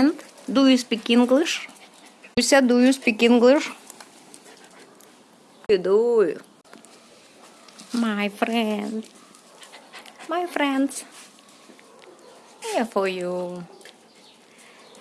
And do you speak English? Lucia, do you speak English? You do. My friend. My friends. Here for you.